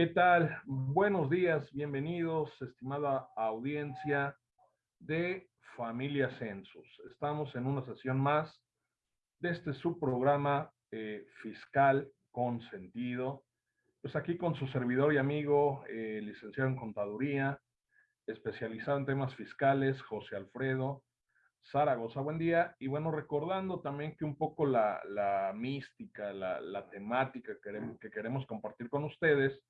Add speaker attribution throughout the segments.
Speaker 1: ¿qué tal? Buenos días, bienvenidos, estimada audiencia de Familia Census. Estamos en una sesión más de este subprograma eh, fiscal con sentido. Pues aquí con su servidor y amigo, eh, licenciado en contaduría, especializado en temas fiscales, José Alfredo Zaragoza. Buen día. Y bueno, recordando también que un poco la, mística, la, temática que queremos compartir con ustedes,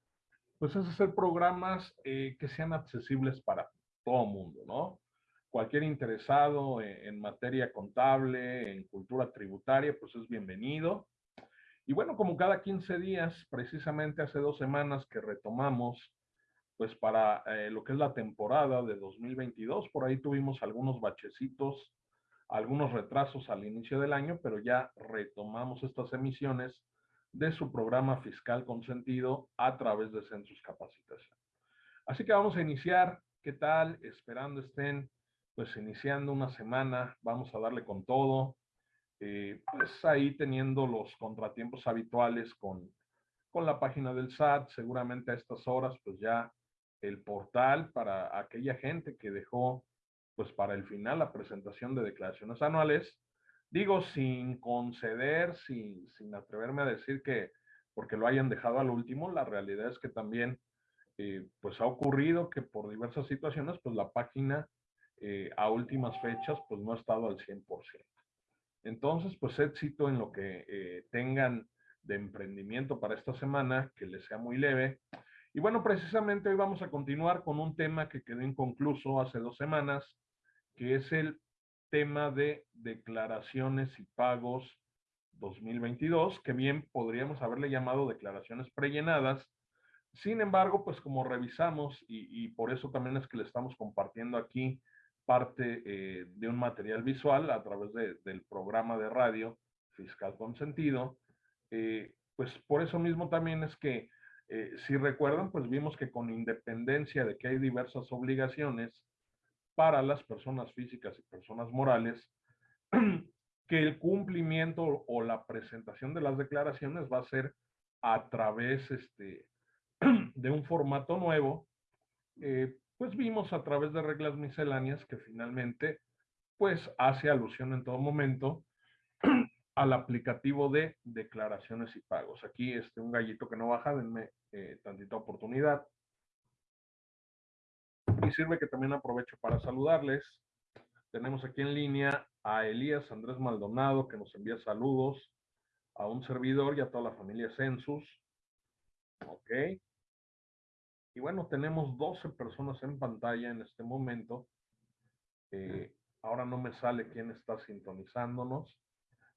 Speaker 1: pues es hacer programas eh, que sean accesibles para todo mundo, ¿no? Cualquier interesado en, materia contable, en cultura tributaria, pues es bienvenido. Y bueno, como cada 15 días, precisamente hace dos semanas que retomamos, pues para eh, lo que es la temporada de 2022, por ahí tuvimos algunos bachecitos, algunos retrasos al inicio del año, pero ya retomamos estas emisiones de su programa fiscal consentido a través de Census Capacitación. Así que vamos a iniciar. ¿Qué tal? Esperando estén pues iniciando una semana, vamos a darle con todo, eh, pues ahí teniendo los contratiempos habituales con, con la página del SAT, seguramente a estas horas pues ya el portal para aquella gente que dejó pues para el final la presentación de declaraciones anuales, digo sin conceder, sin, sin atreverme a decir que porque lo hayan dejado al último, la realidad es que también eh, pues ha ocurrido que por diversas situaciones pues la página eh, a últimas fechas, pues no ha estado al 100%. Entonces, pues éxito en lo que eh, tengan de emprendimiento para esta semana, que les sea muy leve. Y bueno, precisamente hoy vamos a continuar con un tema que quedó inconcluso hace dos semanas, que es el tema de declaraciones y pagos 2022, que bien podríamos haberle llamado declaraciones prellenadas. Sin embargo, pues como revisamos, y, por eso también es que le estamos compartiendo aquí parte eh, de un material visual a través del programa de radio Fiscal Consentido. Eh, pues por eso mismo también es que, eh, si recuerdan, pues vimos que con independencia de que hay diversas obligaciones para las personas físicas y personas morales, que el cumplimiento o la presentación de las declaraciones va a ser a través este, de un formato nuevo, pues vimos a través de reglas misceláneas que finalmente pues hace alusión en todo momento al aplicativo de declaraciones y pagos. Aquí este, un gallito que no baja, denme eh, tantita oportunidad. Sirve que también aprovecho para saludarles. Tenemos aquí en línea a Elías Andrés Maldonado, que nos envía saludos, a un servidor y a toda la familia Census. Ok. Y bueno, tenemos 12 personas en pantalla en este momento. Eh, ahora no me sale quién está sintonizándonos.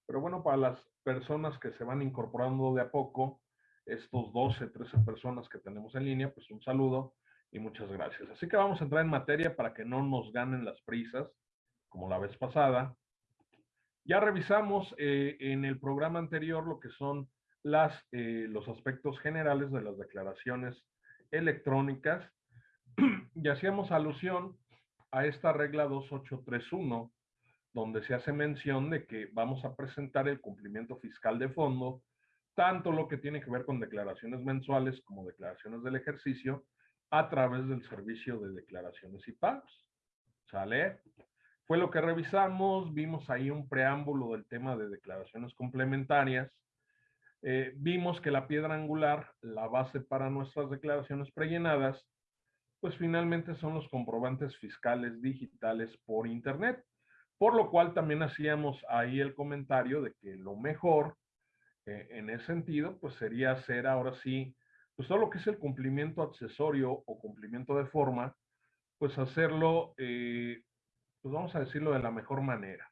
Speaker 1: Pero bueno, para las personas que se van incorporando de a poco, estos 12, 13 personas que tenemos en línea, pues un saludo y muchas gracias. Así que vamos a entrar en materia para que no nos ganen las prisas, como la vez pasada. Ya revisamos eh, en el programa anterior lo que son las, eh, los aspectos generales de las declaraciones electrónicas y hacíamos alusión a esta regla 2831, donde se hace mención de que vamos a presentar el cumplimiento fiscal de fondo, tanto lo que tiene que ver con declaraciones mensuales como declaraciones del ejercicio, a través del servicio de declaraciones y pagos. ¿Sale? Fue lo que revisamos, vimos ahí un preámbulo del tema de declaraciones complementarias, eh, vimos que la piedra angular, la base para nuestras declaraciones prellenadas, pues finalmente son los comprobantes fiscales digitales por Internet. Por lo cual también hacíamos ahí el comentario de que lo mejor eh, en ese sentido, pues sería hacer ahora sí, pues todo lo que es el cumplimiento accesorio o cumplimiento de forma, pues hacerlo, eh, pues vamos a decirlo de la mejor manera.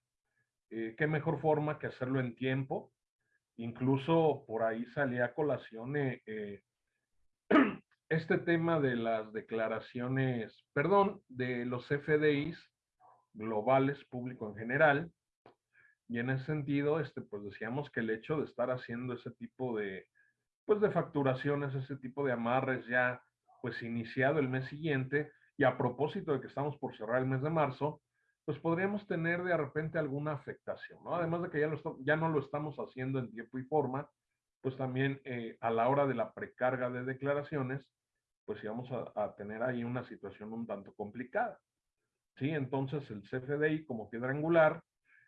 Speaker 1: ¿Qué mejor forma que hacerlo en tiempo? Incluso por ahí salía a colación eh, eh, este tema de las declaraciones, perdón, de los FDIs globales, público en general. Y en ese sentido, este, pues decíamos que el hecho de estar haciendo ese tipo de, pues de facturaciones, ese tipo de amarres ya, pues iniciado el mes siguiente, y a propósito de que estamos por cerrar el mes de marzo, pues podríamos tener de repente alguna afectación, ¿no? Además de que ya, lo ya no lo estamos haciendo en tiempo y forma, pues también eh, a la hora de la precarga de declaraciones, pues íbamos a, a, tener ahí una situación un tanto complicada. ¿Sí? Entonces el CFDI como piedra angular,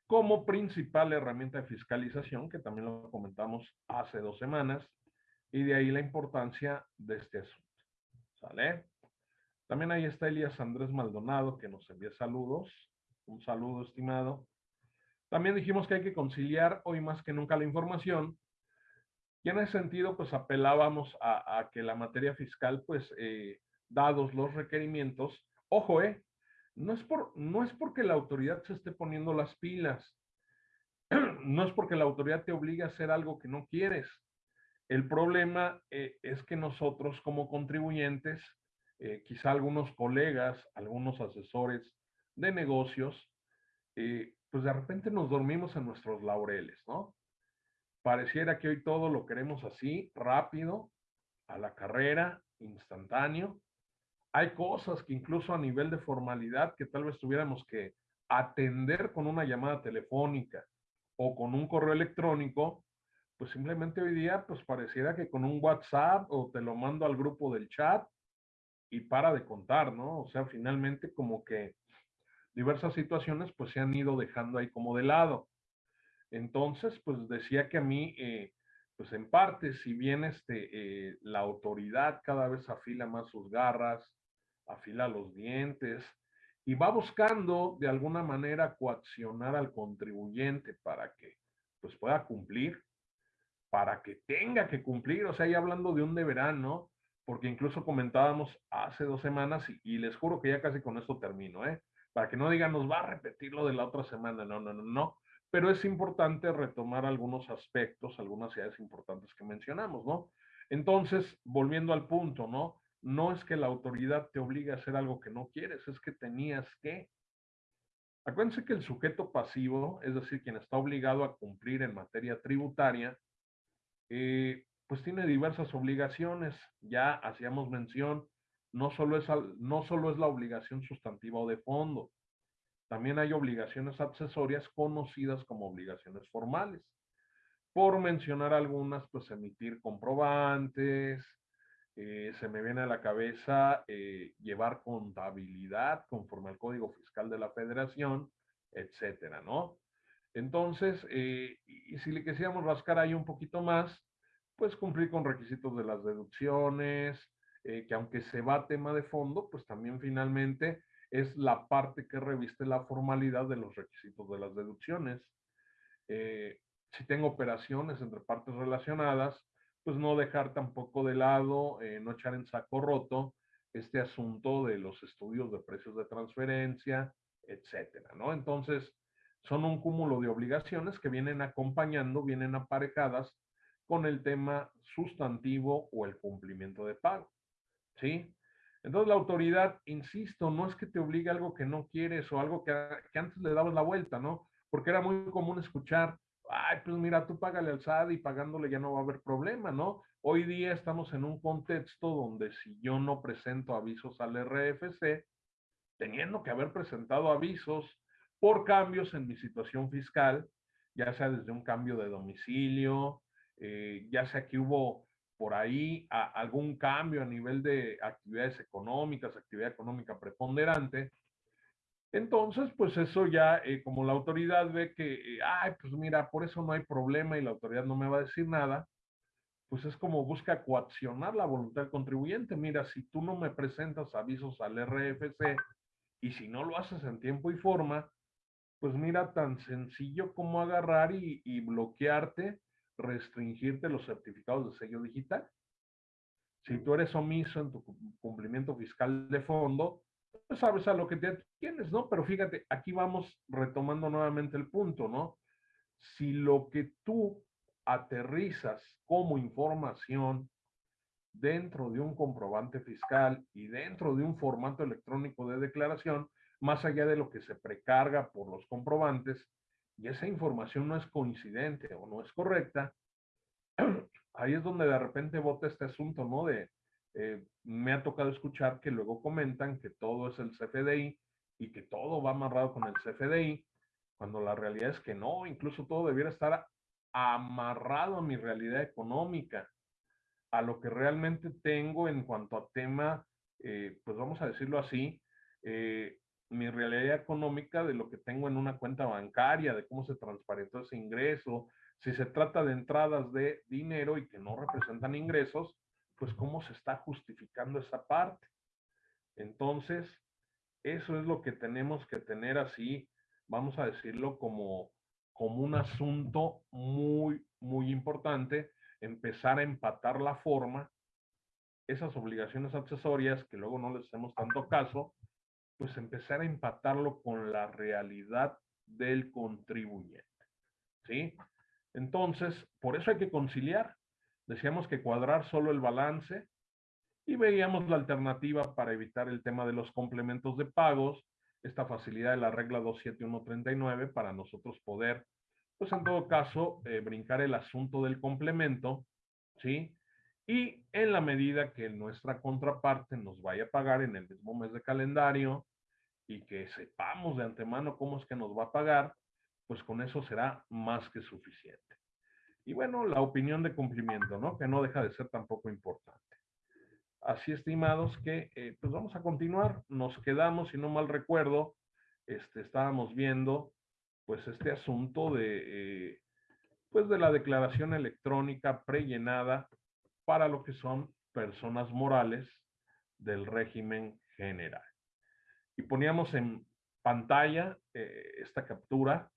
Speaker 1: como principal herramienta de fiscalización, que también lo comentamos hace dos semanas, y de ahí la importancia de este asunto. ¿Sale? También ahí está Elías Andrés Maldonado, que nos envía saludos. Un saludo, estimado. También dijimos que hay que conciliar hoy más que nunca la información. Y en ese sentido, pues apelábamos a, que la materia fiscal, pues, eh, dados los requerimientos, ojo, eh, no es, por, no es porque la autoridad se esté poniendo las pilas, no es porque la autoridad te obligue a hacer algo que no quieres. El problema eh, es que nosotros como contribuyentes, eh, quizá algunos colegas, algunos asesores de negocios, eh, pues de repente nos dormimos en nuestros laureles, ¿no? Pareciera que hoy todo lo queremos así, rápido, a la carrera, instantáneo, hay cosas que incluso a nivel de formalidad que tal vez tuviéramos que atender con una llamada telefónica o con un correo electrónico, pues simplemente hoy día pues pareciera que con un WhatsApp o te lo mando al grupo del chat y para de contar, ¿no? O sea, finalmente como que diversas situaciones pues se han ido dejando ahí como de lado. Entonces, pues decía que a mí, eh, pues en parte, si bien este, eh, la autoridad cada vez afila más sus garras, afila los dientes y va buscando de alguna manera coaccionar al contribuyente para que pues pueda cumplir, para que tenga que cumplir, o sea, ya hablando de un deberán, ¿no? Porque incluso comentábamos hace dos semanas y, les juro que ya casi con esto termino, ¿eh? Para que no digan, nos va a repetir lo de la otra semana, no, no, no, no. Pero es importante retomar algunos aspectos, algunas ideas importantes que mencionamos, ¿no? Entonces, volviendo al punto, ¿no? no es que la autoridad te obligue a hacer algo que no quieres, es que tenías que. Acuérdense que el sujeto pasivo, es decir, quien está obligado a cumplir en materia tributaria, eh, pues tiene diversas obligaciones. Ya hacíamos mención, no solo, es no solo es la obligación sustantiva o de fondo, también hay obligaciones accesorias conocidas como obligaciones formales. Por mencionar algunas, pues emitir comprobantes, eh, se me viene a la cabeza eh, llevar contabilidad conforme al Código Fiscal de la Federación, etcétera, ¿no? Entonces, eh, y si le quisiéramos rascar ahí un poquito más, pues cumplir con requisitos de las deducciones, que aunque se va tema de fondo, pues también finalmente es la parte que reviste la formalidad de los requisitos de las deducciones. si tengo operaciones entre partes relacionadas, pues no dejar tampoco de lado, eh, no echar en saco roto este asunto de los estudios de precios de transferencia, etcétera, ¿no? Entonces, son un cúmulo de obligaciones que vienen acompañando, vienen aparejadas con el tema sustantivo o el cumplimiento de pago, ¿sí? Entonces la autoridad, insisto, no es que te obligue algo que no quieres o algo que, que antes le dabas la vuelta, ¿no? Porque era muy común escuchar, ay, pues mira, tú págale al SAD y pagándole ya no va a haber problema, ¿no? Hoy día estamos en un contexto donde si yo no presento avisos al RFC, teniendo que haber presentado avisos por cambios en mi situación fiscal, ya sea desde un cambio de domicilio, eh, ya sea que hubo por ahí algún cambio a nivel de actividades económicas, actividad económica preponderante, entonces, pues eso ya, eh, como la autoridad ve que, eh, ay, pues mira, por eso no hay problema y la autoridad no me va a decir nada, pues es como busca coaccionar la voluntad del contribuyente. Mira, si tú no me presentas avisos al RFC y si no lo haces en tiempo y forma, pues mira, tan sencillo como agarrar y, y bloquearte, restringirte los certificados de sello digital. Si tú eres omiso en tu cumplimiento fiscal de fondo, pues sabes a lo que te tienes, ¿no? Pero fíjate, aquí vamos retomando nuevamente el punto, ¿no? Si lo que tú aterrizas como información dentro de un comprobante fiscal y dentro de un formato electrónico de declaración, más allá de lo que se precarga por los comprobantes, y esa información no es coincidente o no es correcta, ahí es donde de repente vota este asunto, ¿no? De, eh, me ha tocado escuchar que luego comentan que todo es el CFDI y que todo va amarrado con el CFDI, cuando la realidad es que no, incluso todo debiera estar amarrado a mi realidad económica, a lo que realmente tengo en cuanto a tema, eh, pues vamos a decirlo así, eh, mi realidad económica de lo que tengo en una cuenta bancaria, de cómo se transparentó ese ingreso, si se trata de entradas de dinero y que no representan ingresos, pues cómo se está justificando esa parte. Entonces, eso es lo que tenemos que tener así, vamos a decirlo como, como un asunto muy, muy importante, empezar a empatar la forma, esas obligaciones accesorias que luego no les hacemos tanto caso, pues empezar a empatarlo con la realidad del contribuyente. ¿Sí? Entonces, por eso hay que conciliar. Decíamos que cuadrar solo el balance y veíamos la alternativa para evitar el tema de los complementos de pagos, esta facilidad de la regla 27139 para nosotros poder, pues en todo caso, eh, brincar el asunto del complemento, ¿sí? Y en la medida que nuestra contraparte nos vaya a pagar en el mismo mes de calendario y que sepamos de antemano cómo es que nos va a pagar, pues con eso será más que suficiente. Y bueno, la opinión de cumplimiento, ¿no? Que no deja de ser tampoco importante. Así, estimados, que eh, pues vamos a continuar. Nos quedamos, si no mal recuerdo, este, estábamos viendo pues este asunto de, eh, pues de la declaración electrónica prellenada para lo que son personas morales del régimen general. Y poníamos en pantalla eh, esta captura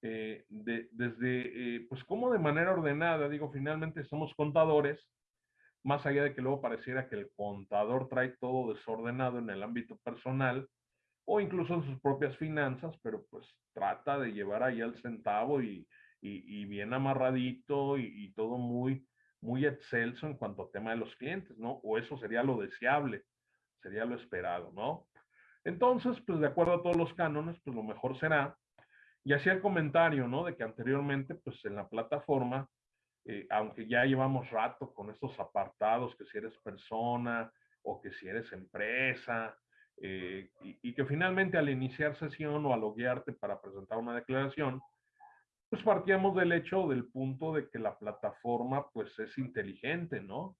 Speaker 1: de, desde, pues cómo de manera ordenada, digo, finalmente somos contadores, más allá de que luego pareciera que el contador trae todo desordenado en el ámbito personal o incluso en sus propias finanzas, pero pues trata de llevar ahí al centavo y, bien amarradito y, todo muy, muy excelso en cuanto al tema de los clientes, ¿no? O eso sería lo deseable, sería lo esperado, ¿no? Entonces, pues de acuerdo a todos los cánones, pues lo mejor será, y hacía el comentario, ¿no? De que anteriormente, pues en la plataforma, eh, aunque ya llevamos rato con estos apartados, que si eres persona o que si eres empresa, eh, y, que finalmente al iniciar sesión o al loguearte para presentar una declaración, pues partíamos del hecho, del punto de que la plataforma pues es inteligente, ¿no?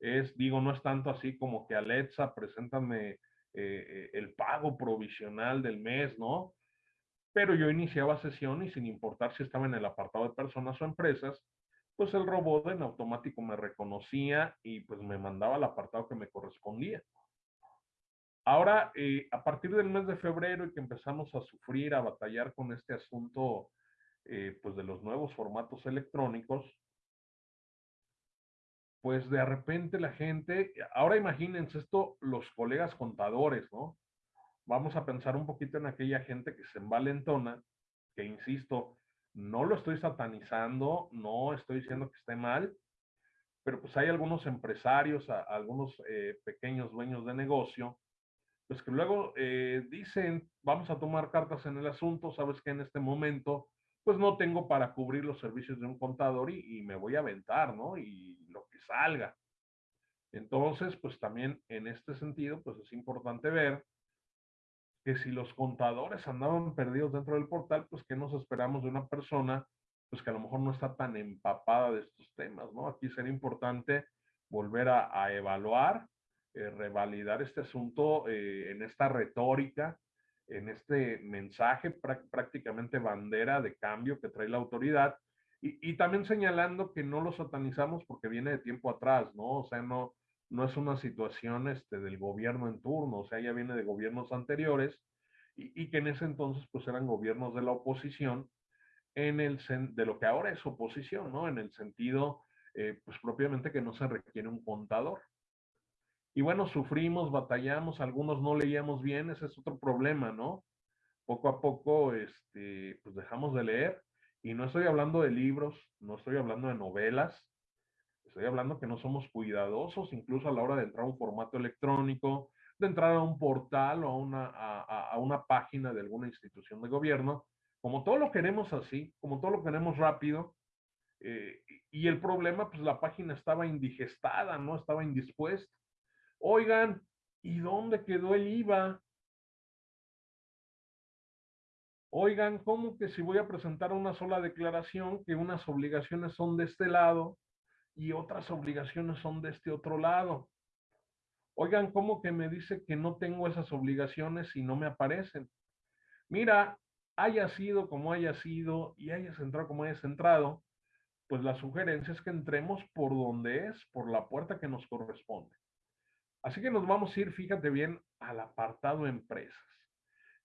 Speaker 1: Es, digo, no es tanto así como que Alexa, preséntame eh, el pago provisional del mes, ¿no? Pero yo iniciaba sesión y sin importar si estaba en el apartado de personas o empresas, pues el robot en automático me reconocía y pues me mandaba al apartado que me correspondía. Ahora, eh, a partir del mes de febrero y que empezamos a sufrir, a batallar con este asunto, eh, pues de los nuevos formatos electrónicos, pues de repente la gente, ahora imagínense esto, los colegas contadores, ¿no? Vamos a pensar un poquito en aquella gente que se envalentona, que insisto, no lo estoy satanizando, no estoy diciendo que esté mal, pero pues hay algunos empresarios, algunos eh, pequeños dueños de negocio, pues que luego eh, dicen, vamos a tomar cartas en el asunto, sabes que en este momento, pues no tengo para cubrir los servicios de un contador y, me voy a aventar, ¿no? Y lo que salga. Entonces, pues también en este sentido, pues es importante ver que si los contadores andaban perdidos dentro del portal, pues que nos esperamos de una persona, pues que a lo mejor no está tan empapada de estos temas, ¿no? Aquí sería importante volver a, evaluar, eh, revalidar este asunto eh, en esta retórica, en este mensaje prácticamente bandera de cambio que trae la autoridad, y, también señalando que no lo satanizamos porque viene de tiempo atrás, ¿no? O sea, no, no es una situación este, del gobierno en turno, o sea, ya viene de gobiernos anteriores y, que en ese entonces pues eran gobiernos de la oposición en el de lo que ahora es oposición, ¿no? En el sentido, eh, pues propiamente que no se requiere un contador. Y bueno, sufrimos, batallamos, algunos no leíamos bien, ese es otro problema, ¿no? Poco a poco, este, pues dejamos de leer. Y no estoy hablando de libros, no estoy hablando de novelas, Estoy hablando que no somos cuidadosos, incluso a la hora de entrar a un formato electrónico, de entrar a un portal o a una, a, una página de alguna institución de gobierno. Como todo lo queremos así, como todo lo queremos rápido, eh, y el problema, pues la página estaba indigestada, ¿no? Estaba indispuesta. Oigan, ¿y dónde quedó el IVA? Oigan, ¿cómo que si voy a presentar una sola declaración, que unas obligaciones son de este lado y otras obligaciones son de este otro lado? Oigan, ¿cómo que me dice que no tengo esas obligaciones y no me aparecen? Mira, haya sido como haya sido y hayas entrado como hayas entrado, pues la sugerencia es que entremos por donde es, por la puerta que nos corresponde. Así que nos vamos a ir, fíjate bien, al apartado empresas.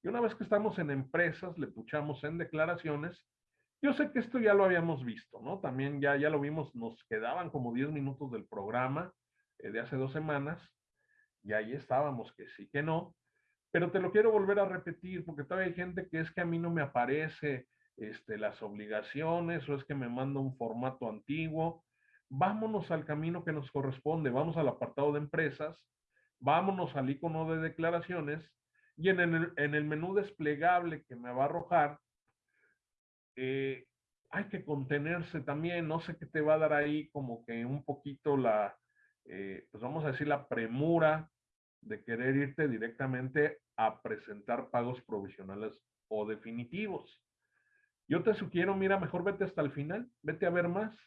Speaker 1: Y una vez que estamos en empresas, le puchamos en declaraciones. Yo sé que esto ya lo habíamos visto, ¿no? También ya, ya lo vimos, nos quedaban como 10 minutos del programa eh, de hace dos semanas y ahí estábamos, que sí, que no. Pero te lo quiero volver a repetir porque todavía hay gente que es que a mí no me aparece este, las obligaciones o es que me manda un formato antiguo. Vámonos al camino que nos corresponde, vamos al apartado de empresas, vámonos al icono de declaraciones y en el, en el menú desplegable que me va a arrojar, eh, hay que contenerse también, no sé qué te va a dar ahí como que un poquito la, eh, pues vamos a decir la premura de querer irte directamente a presentar pagos provisionales o definitivos. Yo te sugiero, mira, mejor vete hasta el final, vete a ver más,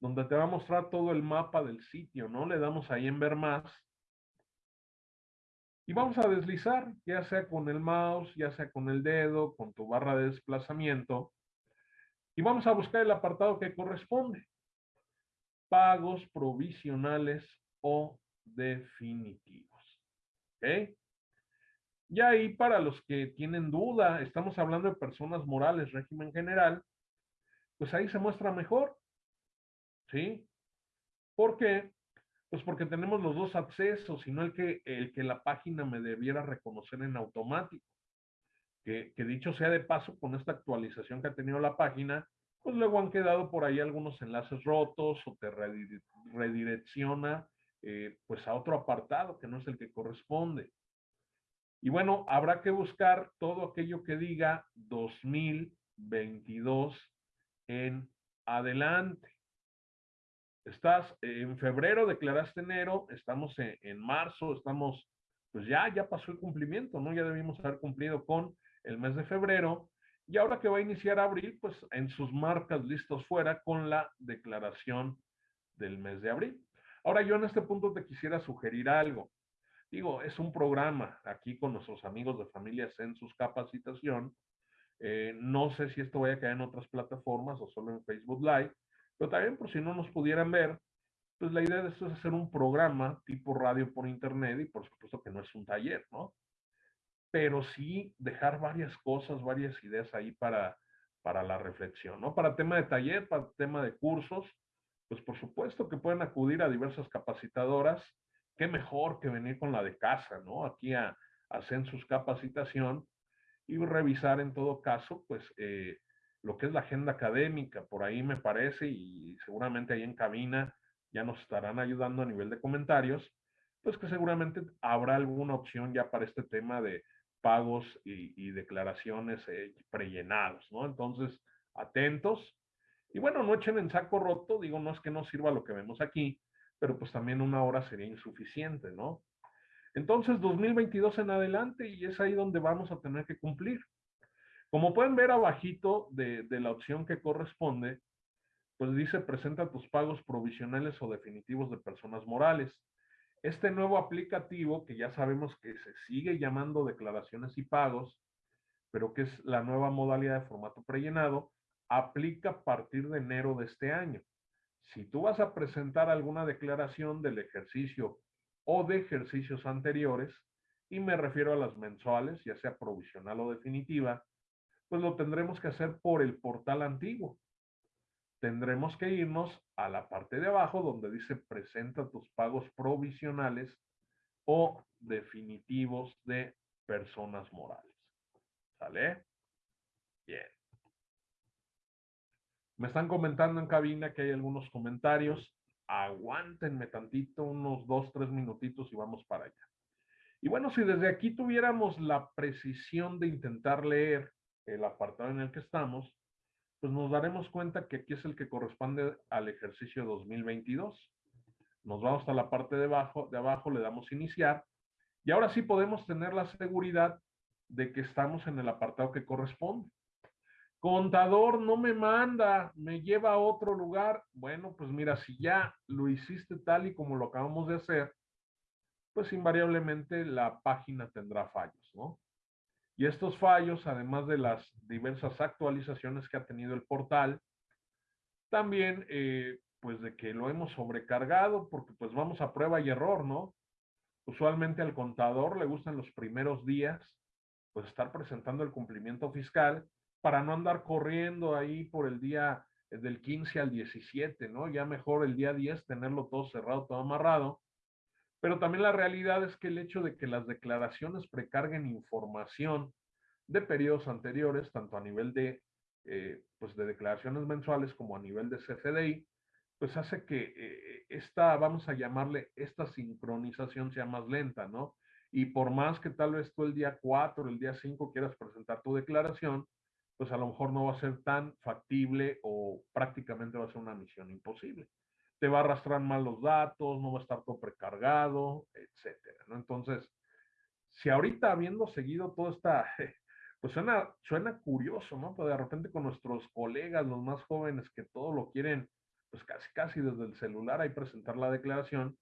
Speaker 1: donde te va a mostrar todo el mapa del sitio, ¿no? Le damos ahí en ver más. Y vamos a deslizar, ya sea con el mouse, ya sea con el dedo, con tu barra de desplazamiento. Y vamos a buscar el apartado que corresponde. Pagos provisionales o definitivos. ¿Ok? Y ahí para los que tienen duda, estamos hablando de personas morales, régimen general, pues ahí se muestra mejor. ¿Sí? ¿Por qué? Pues porque tenemos los dos accesos, y no el que, el que la página me debiera reconocer en automático. Que, dicho sea de paso, con esta actualización que ha tenido la página, pues luego han quedado por ahí algunos enlaces rotos o te redirecciona eh, pues a otro apartado que no es el que corresponde. Y bueno, habrá que buscar todo aquello que diga 2022 en adelante. Estás en febrero, declaraste enero, estamos en, marzo, estamos, pues ya, ya pasó el cumplimiento, ¿no? Ya debimos haber cumplido con el mes de febrero. Y ahora que va a iniciar abril, pues en sus marcas listos fuera con la declaración del mes de abril. Ahora yo en este punto te quisiera sugerir algo digo, es un programa aquí con nuestros amigos de Familias en sus Capacitación. Eh, no sé si esto vaya a caer en otras plataformas o solo en Facebook Live, pero también por si no nos pudieran ver, pues la idea de esto es hacer un programa tipo radio por internet y por supuesto que no es un taller, ¿no? Pero sí dejar varias cosas, varias ideas ahí para, para la reflexión, ¿no? Para tema de taller, para tema de cursos, pues por supuesto que pueden acudir a diversas capacitadoras qué mejor que venir con la de casa, ¿no? Aquí a, hacer sus capacitación y revisar en todo caso, pues, eh, lo que es la agenda académica, por ahí me parece, y seguramente ahí en cabina ya nos estarán ayudando a nivel de comentarios, pues que seguramente habrá alguna opción ya para este tema de pagos y, declaraciones eh, prellenados, ¿no? Entonces, atentos. Y bueno, no echen en saco roto, digo, no es que no sirva lo que vemos aquí, pero pues también una hora sería insuficiente, ¿no? Entonces, 2022 en adelante y es ahí donde vamos a tener que cumplir. Como pueden ver abajito de, de la opción que corresponde, pues dice presenta tus pagos provisionales o definitivos de personas morales. Este nuevo aplicativo, que ya sabemos que se sigue llamando declaraciones y pagos, pero que es la nueva modalidad de formato prellenado, aplica a partir de enero de este año si tú vas a presentar alguna declaración del ejercicio o de ejercicios anteriores, y me refiero a las mensuales, ya sea provisional o definitiva, pues lo tendremos que hacer por el portal antiguo. Tendremos que irnos a la parte de abajo donde dice presenta tus pagos provisionales o definitivos de personas morales. ¿Sale? Bien. Me están comentando en cabina que hay algunos comentarios. Aguántenme tantito, unos dos, tres minutitos y vamos para allá. Y bueno, si desde aquí tuviéramos la precisión de intentar leer el apartado en el que estamos, pues nos daremos cuenta que aquí es el que corresponde al ejercicio 2022. Nos vamos a la parte de abajo, de abajo le damos iniciar y ahora sí podemos tener la seguridad de que estamos en el apartado que corresponde. Contador no me manda, me lleva a otro lugar. Bueno, pues mira, si ya lo hiciste tal y como lo acabamos de hacer, pues invariablemente la página tendrá fallos, ¿no? Y estos fallos, además de las diversas actualizaciones que ha tenido el portal, también, eh, pues de que lo hemos sobrecargado, porque pues vamos a prueba y error, ¿no? Usualmente al contador le gustan los primeros días, pues estar presentando el cumplimiento fiscal para no andar corriendo ahí por el día eh, del 15 al 17, ¿no? Ya mejor el día 10 tenerlo todo cerrado, todo amarrado. Pero también la realidad es que el hecho de que las declaraciones precarguen información de periodos anteriores, tanto a nivel de, eh, pues de declaraciones mensuales como a nivel de CFDI, pues hace que eh, esta, vamos a llamarle, esta sincronización sea más lenta, ¿no? Y por más que tal vez tú el día 4, el día 5 quieras presentar tu declaración, pues a lo mejor no va a ser tan factible o prácticamente va a ser una misión imposible. Te va a arrastrar mal los datos, no va a estar todo precargado, etcétera. Entonces, si ahorita habiendo seguido toda esta, pues suena, suena curioso, ¿no? Pero de repente con nuestros colegas, los más jóvenes, que todo lo quieren, pues casi, casi desde el celular ahí presentar la declaración,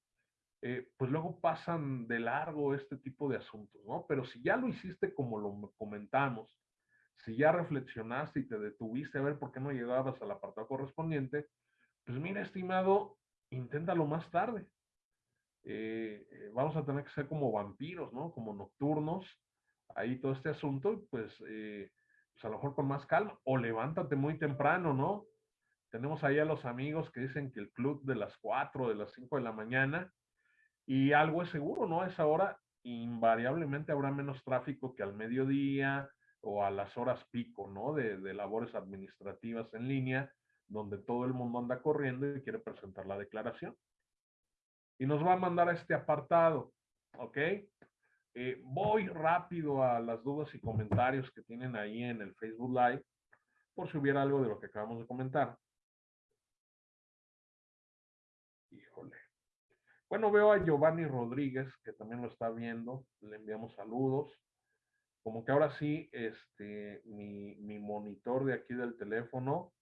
Speaker 1: eh, pues luego pasan de largo este tipo de asuntos, ¿no? Pero si ya lo hiciste como lo comentamos, si ya reflexionaste y te detuviste a ver por qué no llegabas al apartado correspondiente, pues mira, estimado, inténtalo más tarde. Eh, eh, vamos a tener que ser como vampiros, ¿no? Como nocturnos, ahí todo este asunto, pues, eh, pues a lo mejor con más calma, o levántate muy temprano, ¿no? Tenemos ahí a los amigos que dicen que el club de las 4, de las 5 de la mañana, y algo es seguro, ¿no? A esa hora invariablemente habrá menos tráfico que al mediodía, o a las horas pico, ¿no? De, de, labores administrativas en línea, donde todo el mundo anda corriendo y quiere presentar la declaración. Y nos va a mandar a este apartado, ¿ok? Eh, voy rápido a las dudas y comentarios que tienen ahí en el Facebook Live, por si hubiera algo de lo que acabamos de comentar. Híjole. Bueno, veo a Giovanni Rodríguez, que también lo está viendo. Le enviamos saludos como que ahora sí, este, mi, mi monitor de aquí del teléfono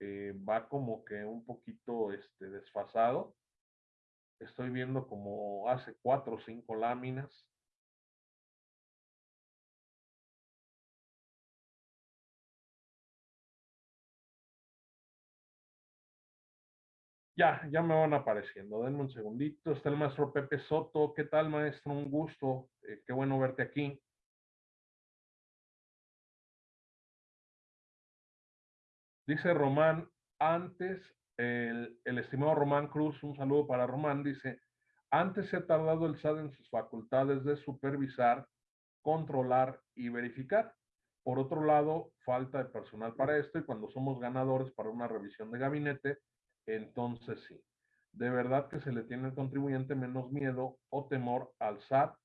Speaker 1: eh, va como que un poquito este, desfasado. Estoy viendo como hace cuatro o cinco láminas. Ya, ya me van apareciendo. Denme un segundito. Está el maestro Pepe Soto. ¿Qué tal, maestro? Un gusto. Eh, qué bueno verte aquí. Dice Román, antes, el, estimado Román Cruz, un saludo para Román, dice, antes se ha tardado el SAT en sus facultades de supervisar, controlar y verificar. Por otro lado, falta de personal para esto y cuando somos ganadores para una revisión de gabinete, entonces sí. De verdad que se le tiene al contribuyente menos miedo o temor al SAT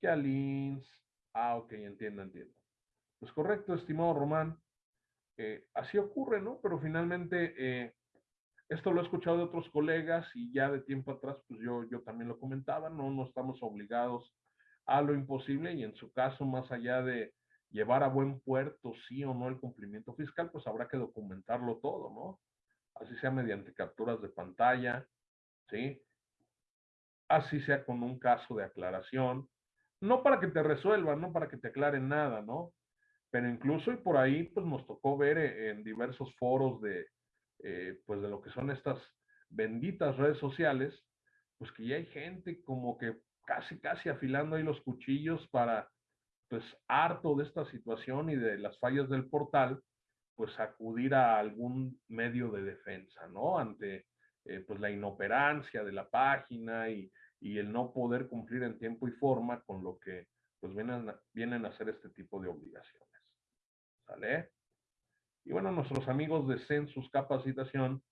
Speaker 1: que al INS. Ah, ok, entiendo, entiendo. Pues correcto, estimado Román. Eh, así ocurre, ¿no? Pero finalmente, eh, esto lo he escuchado de otros colegas y ya de tiempo atrás, pues yo, yo también lo comentaba, ¿no? No estamos obligados a lo imposible y en su caso, más allá de llevar a buen puerto sí o no el cumplimiento fiscal, pues habrá que documentarlo todo, ¿no? Así sea mediante capturas de pantalla, ¿sí? Así sea con un caso de aclaración, no para que te resuelvan, no para que te aclaren nada, ¿no? Pero incluso y por ahí pues nos tocó ver eh, en diversos foros de eh, pues de lo que son estas benditas redes sociales, pues que ya hay gente como que casi casi afilando ahí los cuchillos para pues harto de esta situación y de las fallas del portal, pues acudir a algún medio de defensa, ¿no? Ante eh, pues la inoperancia de la página y, y, el no poder cumplir en tiempo y forma con lo que pues vienen, vienen a hacer este tipo de obligaciones. Y bueno, nuestros amigos de Census Capacitación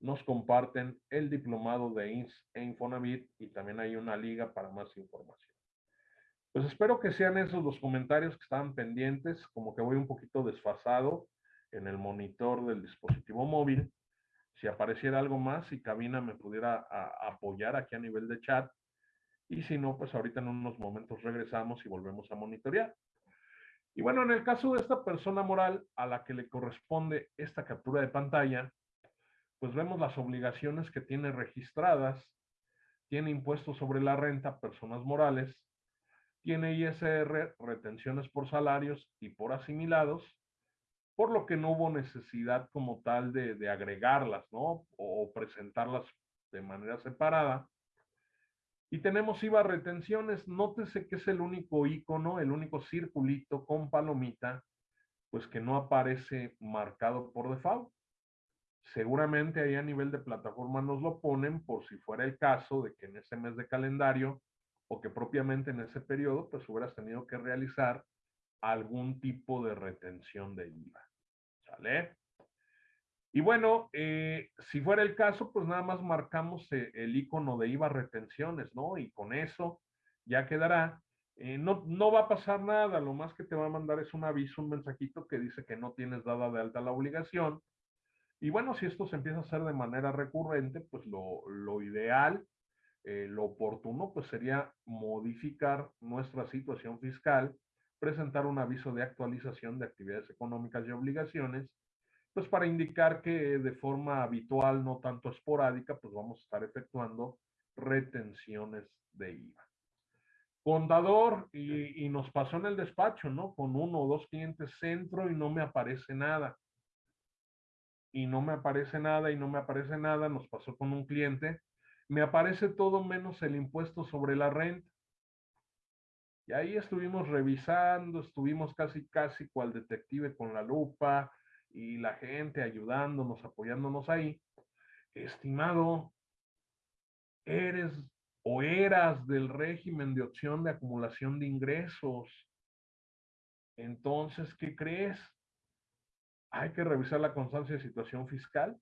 Speaker 1: nos comparten el diplomado de INS e Infonavit y también hay una liga para más información. Pues espero que sean esos los comentarios que estaban pendientes, como que voy un poquito desfasado en el monitor del dispositivo móvil. Si apareciera algo más, si Cabina me pudiera apoyar aquí a nivel de chat. Y si no, pues ahorita en unos momentos regresamos y volvemos a monitorear. Y bueno, en el caso de esta persona moral a la que le corresponde esta captura de pantalla, pues vemos las obligaciones que tiene registradas, tiene impuestos sobre la renta, personas morales, tiene ISR, retenciones por salarios y por asimilados, por lo que no hubo necesidad como tal de, agregarlas, ¿no? O presentarlas de manera separada. Y tenemos IVA retenciones. Nótese que es el único icono, el único circulito con palomita, pues que no aparece marcado por default. Seguramente ahí a nivel de plataforma nos lo ponen por si fuera el caso de que en ese mes de calendario o que propiamente en ese periodo, pues hubieras tenido que realizar algún tipo de retención de IVA. ¿Sale? Y bueno, eh, si fuera el caso, pues nada más marcamos eh, el icono de IVA retenciones, ¿no? Y con eso ya quedará. Eh, no, no va a pasar nada, lo más que te va a mandar es un aviso, un mensajito que dice que no tienes dada de alta la obligación. Y bueno, si esto se empieza a hacer de manera recurrente, pues lo, lo ideal, lo oportuno, pues sería modificar nuestra situación fiscal, presentar un aviso de actualización de actividades económicas y obligaciones, pues para indicar que de forma habitual, no tanto esporádica, pues vamos a estar efectuando retenciones de IVA. Contador, y, y, nos pasó en el despacho, ¿no? Con uno o dos clientes centro y no me aparece nada. Y no me aparece nada y no me aparece nada. Nos pasó con un cliente. Me aparece todo menos el impuesto sobre la renta. Y ahí estuvimos revisando, estuvimos casi, casi cual detective con la lupa, y la gente ayudándonos, apoyándonos ahí, estimado, eres o eras del régimen de opción de acumulación de ingresos. Entonces, ¿qué crees? Hay que revisar la constancia de situación fiscal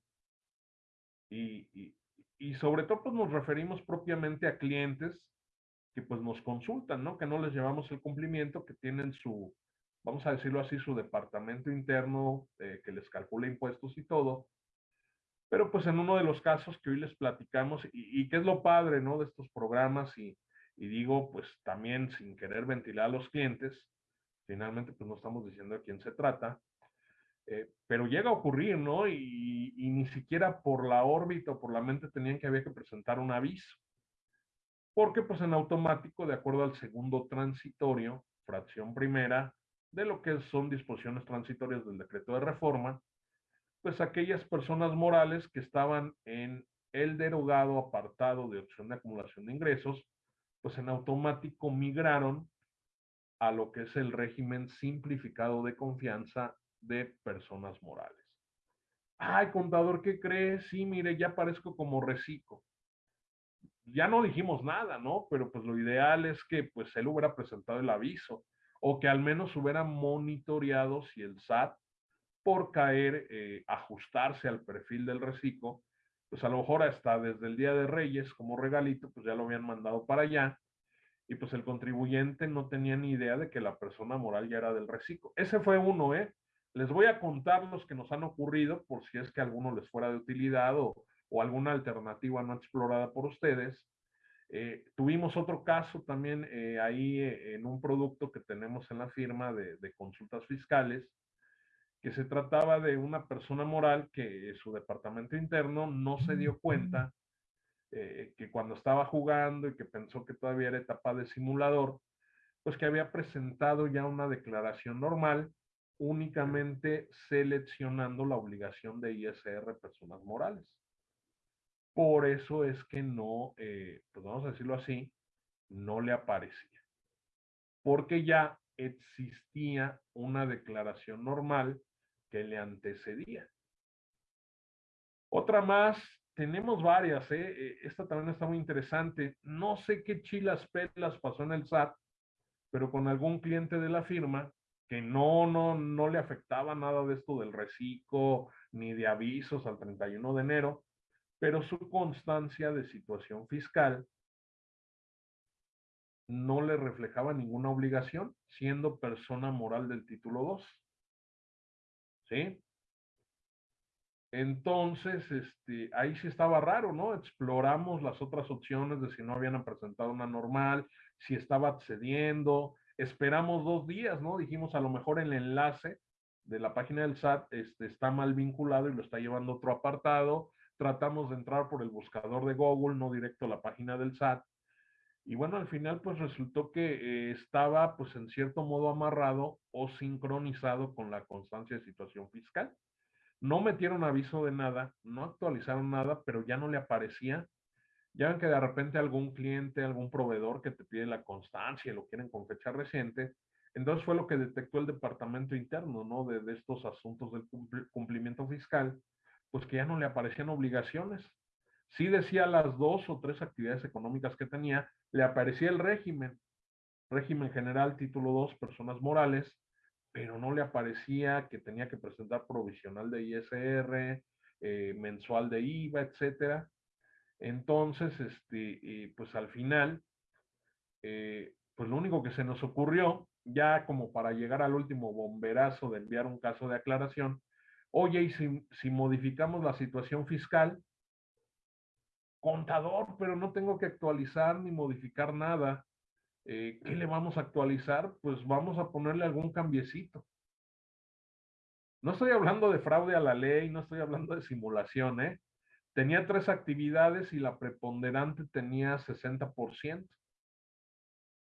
Speaker 1: y, y, sobre todo pues nos referimos propiamente a clientes que pues nos consultan, ¿no? Que no les llevamos el cumplimiento, que tienen su, vamos a decirlo así, su departamento interno eh, que les calcula impuestos y todo. Pero pues en uno de los casos que hoy les platicamos, y, que es lo padre, ¿no? De estos programas, y, digo, pues también sin querer ventilar a los clientes, finalmente pues no estamos diciendo de quién se trata, eh, pero llega a ocurrir, ¿no? Y, y, ni siquiera por la órbita o por la mente tenían que había que presentar un aviso. Porque pues en automático, de acuerdo al segundo transitorio, fracción primera, de lo que son disposiciones transitorias del decreto de reforma, pues aquellas personas morales que estaban en el derogado apartado de opción de acumulación de ingresos, pues en automático migraron a lo que es el régimen simplificado de confianza de personas morales. Ay, contador, ¿qué crees? Sí, mire, ya parezco como reciclo. Ya no dijimos nada, ¿no? Pero pues lo ideal es que pues él hubiera presentado el aviso o que al menos hubiera monitoreado si el SAT, por caer, eh, ajustarse al perfil del reciclo, pues a lo mejor hasta desde el Día de Reyes, como regalito, pues ya lo habían mandado para allá, y pues el contribuyente no tenía ni idea de que la persona moral ya era del reciclo. Ese fue uno, ¿eh? Les voy a contar los que nos han ocurrido por si es que alguno les fuera de utilidad o, o alguna alternativa no explorada por ustedes. Eh, tuvimos otro caso también eh, ahí eh, en un producto que tenemos en la firma de, consultas fiscales, que se trataba de una persona moral que su departamento interno no se dio cuenta que cuando estaba jugando y que pensó que todavía era etapa de simulador, pues que había presentado ya una declaración normal únicamente seleccionando la obligación de ISR personas morales. Por eso es que no, eh, pues vamos a decirlo así, no le aparecía. Porque ya existía una declaración normal que le antecedía. Otra más, tenemos varias, ¿eh? eh esta también está muy interesante. No sé qué chilas pelas pasó en el SAT, pero con algún cliente de la firma que no, no, no le afectaba nada de esto del reciclo ni de avisos al 31 de enero, pero su constancia de situación fiscal no le reflejaba ninguna obligación, siendo persona moral del título 2. ¿Sí? Entonces, este, ahí sí estaba raro, ¿no? Exploramos las otras opciones de si no habían presentado una normal, si estaba accediendo, esperamos dos días, ¿no? Dijimos, a lo mejor el enlace de la página del SAT este, está mal vinculado y lo está llevando otro apartado. Tratamos de entrar por el buscador de Google, no directo a la página del SAT. Y bueno, al final pues resultó que eh, estaba pues en cierto modo amarrado o sincronizado con la constancia de situación fiscal. No metieron aviso de nada, no actualizaron nada, pero ya no le aparecía. Ya ven que de repente algún cliente, algún proveedor que te pide la constancia y lo quieren con fecha reciente, entonces fue lo que detectó el departamento interno, ¿no? De, de estos asuntos del cumplimiento fiscal, pues que ya no le aparecían obligaciones. Sí decía las dos o tres actividades económicas que tenía, le aparecía el régimen, régimen general, título 2, personas morales, pero no le aparecía que tenía que presentar provisional de ISR, eh, mensual de IVA, etcétera. Entonces, este, pues al final, eh, pues lo único que se nos ocurrió, ya como para llegar al último bomberazo de enviar un caso de aclaración, oye, y si, modificamos la situación fiscal, contador, pero no tengo que actualizar ni modificar nada. Eh, ¿Qué le vamos a actualizar? Pues vamos a ponerle algún cambiecito. No estoy hablando de fraude a la ley, no estoy hablando de simulación, ¿eh? Tenía tres actividades y la preponderante tenía 60%.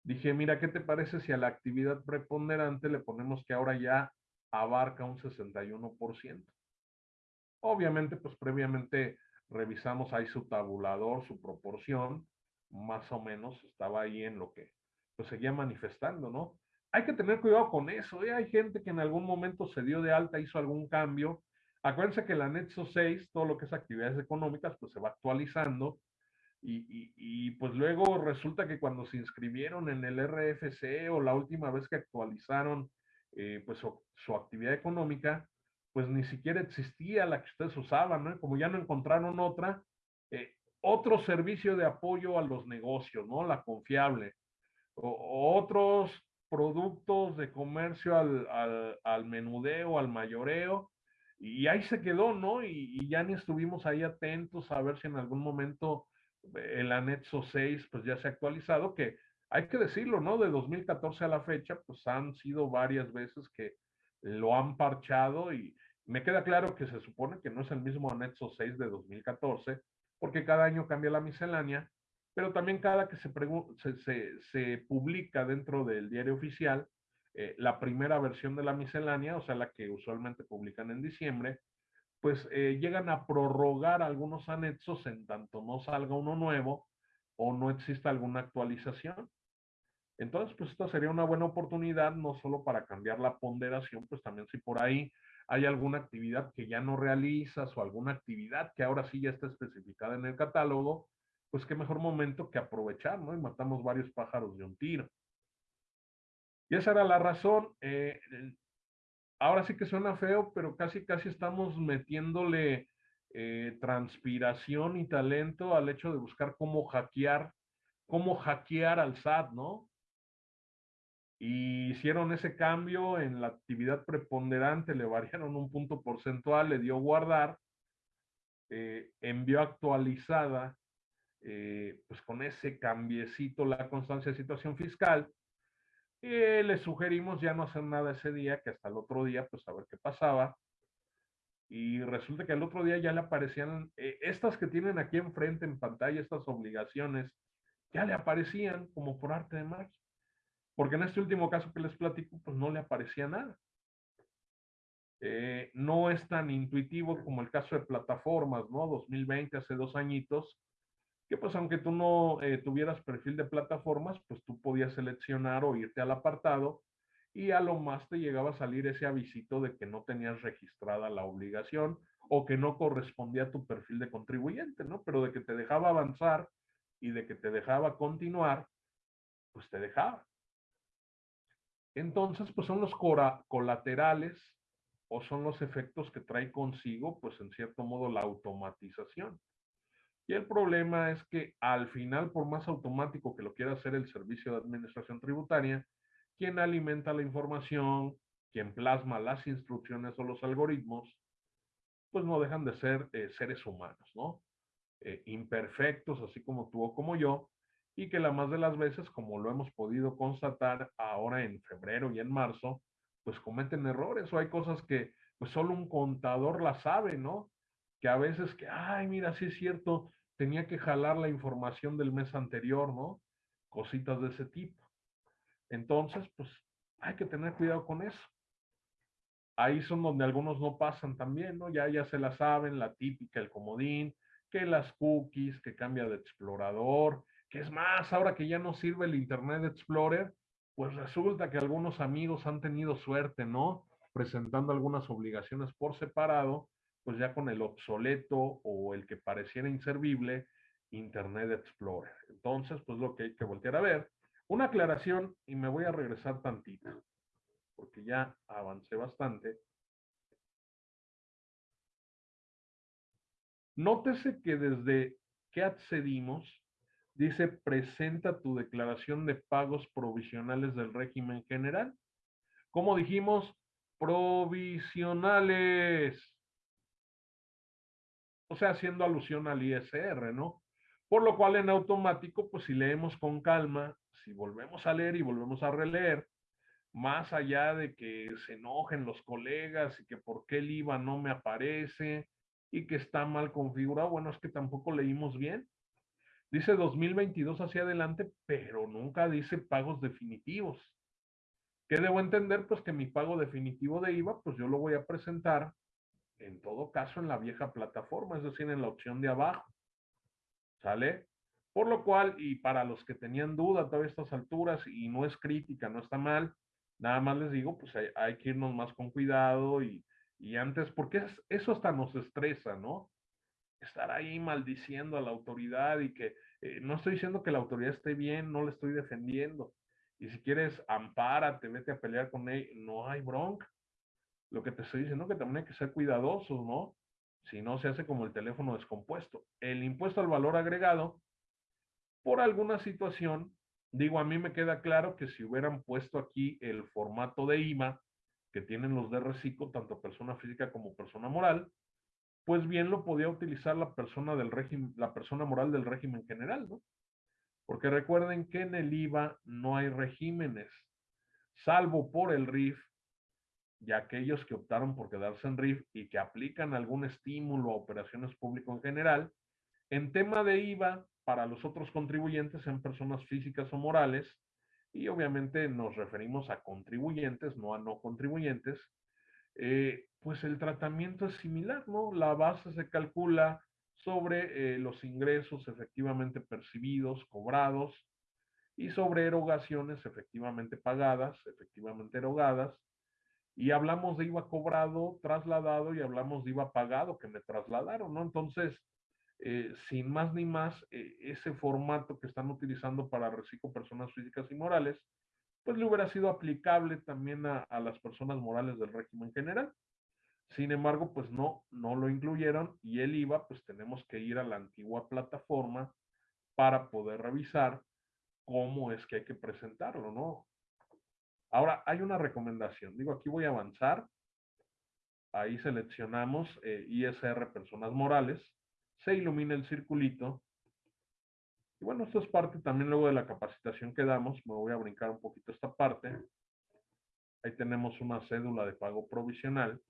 Speaker 1: Dije, mira, ¿qué te parece si a la actividad preponderante le ponemos que ahora ya abarca un 61%? Obviamente, pues previamente revisamos ahí su tabulador, su proporción, más o menos estaba ahí en lo que pues seguía manifestando, ¿no? Hay que tener cuidado con eso, ¿eh? hay gente que en algún momento se dio de alta, hizo algún cambio. Acuérdense que el anexo 6, todo lo que es actividades económicas, pues se va actualizando y, y, pues luego resulta que cuando se inscribieron en el RFC o la última vez que actualizaron eh, pues su, actividad económica, pues ni siquiera existía la que ustedes usaban, ¿no? Como ya no encontraron otra, eh, otro servicio de apoyo a los negocios, ¿no? La confiable. O, otros productos de comercio al, al, al, menudeo, al mayoreo, y ahí se quedó, ¿no? Y, ya ni estuvimos ahí atentos a ver si en algún momento el anexo 6 pues ya se ha actualizado, que hay que decirlo, ¿no? De 2014 a la fecha, pues han sido varias veces que lo han parchado y me queda claro que se supone que no es el mismo anexo 6 de 2014, porque cada año cambia la miscelánea, pero también cada que se, se, se publica dentro del diario oficial, eh, la primera versión de la miscelánea, o sea, la que usualmente publican en diciembre, pues eh, llegan a prorrogar algunos anexos en tanto no salga uno nuevo o no exista alguna actualización. Entonces, pues esta sería una buena oportunidad, no solo para cambiar la ponderación, pues también si por ahí hay alguna actividad que ya no realizas o alguna actividad que ahora sí ya está especificada en el catálogo, pues qué mejor momento que aprovechar, ¿no? Y matamos varios pájaros de un tiro. Y esa era la razón. Eh, ahora sí que suena feo, pero casi, casi estamos metiéndole eh, transpiración y talento al hecho de buscar cómo hackear, cómo hackear al SAT, ¿no? Y hicieron ese cambio en la actividad preponderante, le variaron un punto porcentual, le dio guardar, eh, envió actualizada, eh, pues con ese cambiecito la constancia de situación fiscal, y le sugerimos ya no hacer nada ese día, que hasta el otro día, pues a ver qué pasaba, y resulta que el otro día ya le aparecían, eh, estas que tienen aquí enfrente en pantalla, estas obligaciones, ya le aparecían como por arte de magia. Porque en este último caso que les platico, pues no le aparecía nada. Eh, no es tan intuitivo como el caso de plataformas, ¿no? 2020, hace dos añitos, que pues aunque tú no eh, tuvieras perfil de plataformas, pues tú podías seleccionar o irte al apartado y a lo más te llegaba a salir ese avisito de que no tenías registrada la obligación o que no correspondía a tu perfil de contribuyente, ¿no? Pero de que te dejaba avanzar y de que te dejaba continuar, pues te dejaba. Entonces, pues son los colaterales o son los efectos que trae consigo, pues en cierto modo, la automatización. Y el problema es que al final, por más automático que lo quiera hacer el servicio de administración tributaria, quien alimenta la información, quien plasma las instrucciones o los algoritmos, pues no dejan de ser eh, seres humanos, ¿no? Eh, imperfectos, así como tú o como yo, y que la más de las veces, como lo hemos podido constatar ahora en febrero y en marzo, pues cometen errores o hay cosas que pues solo un contador la sabe, ¿no? Que a veces que, ay, mira, sí es cierto, tenía que jalar la información del mes anterior, ¿no? Cositas de ese tipo. Entonces, pues hay que tener cuidado con eso. Ahí son donde algunos no pasan también, ¿no? Ya, ya se la saben, la típica, el comodín, que las cookies, que cambia de explorador, que es más, ahora que ya no sirve el Internet Explorer, pues resulta que algunos amigos han tenido suerte, ¿no? Presentando algunas obligaciones por separado, pues ya con el obsoleto o el que pareciera inservible Internet Explorer. Entonces, pues lo que hay que voltear a ver. Una aclaración y me voy a regresar tantito, porque ya avancé bastante. Nótese que desde que accedimos, dice presenta tu declaración de pagos provisionales del régimen general. Como dijimos, provisionales. O sea, haciendo alusión al ISR, ¿no? Por lo cual en automático, pues si leemos con calma, si volvemos a leer y volvemos a releer, más allá de que se enojen los colegas y que por qué el IVA no me aparece y que está mal configurado, bueno, es que tampoco leímos bien. Dice 2022 hacia adelante, pero nunca dice pagos definitivos. ¿Qué debo entender? Pues que mi pago definitivo de IVA, pues yo lo voy a presentar en todo caso en la vieja plataforma, es decir, en la opción de abajo. ¿Sale? Por lo cual, y para los que tenían duda a todas estas alturas, y no es crítica, no está mal, nada más les digo, pues hay, que irnos más con cuidado y, y antes, porque eso hasta nos estresa, ¿no? Estar ahí maldiciendo a la autoridad y que eh, no estoy diciendo que la autoridad esté bien, no le estoy defendiendo. Y si quieres, ampárate, vete a pelear con él, no hay bronca. Lo que te estoy diciendo que también hay que ser cuidadosos, ¿no? Si no, se hace como el teléfono descompuesto. El impuesto al valor agregado, por alguna situación, digo, a mí me queda claro que si hubieran puesto aquí el formato de IMA que tienen los de reciclo, tanto persona física como persona moral, pues bien lo podía utilizar la persona del régimen, la persona moral del régimen general, ¿no? Porque recuerden que en el IVA no hay regímenes, salvo por el RIF, y aquellos que optaron por quedarse en RIF y que aplican algún estímulo a operaciones públicas en general, en tema de IVA para los otros contribuyentes en personas físicas o morales, y obviamente nos referimos a contribuyentes, no a no contribuyentes, eh, pues el tratamiento es similar, ¿no? La base se calcula sobre eh, los ingresos efectivamente percibidos, cobrados, y sobre erogaciones efectivamente pagadas, efectivamente erogadas, y hablamos de IVA cobrado, trasladado, y hablamos de IVA pagado que me trasladaron, ¿no? Entonces, eh, sin más ni más, ese formato que están utilizando para reciclo personas físicas y morales, pues le hubiera sido aplicable también a, las personas morales del régimen general. Sin embargo, pues no, no lo incluyeron y el IVA, pues tenemos que ir a la antigua plataforma para poder revisar cómo es que hay que presentarlo, ¿no? Ahora, hay una recomendación. Digo, aquí voy a avanzar. Ahí seleccionamos eh, ISR personas morales. Se ilumina el circulito y bueno, esto es parte también luego de la capacitación que damos. Me voy a brincar un poquito esta parte. Ahí tenemos una cédula de pago provisional.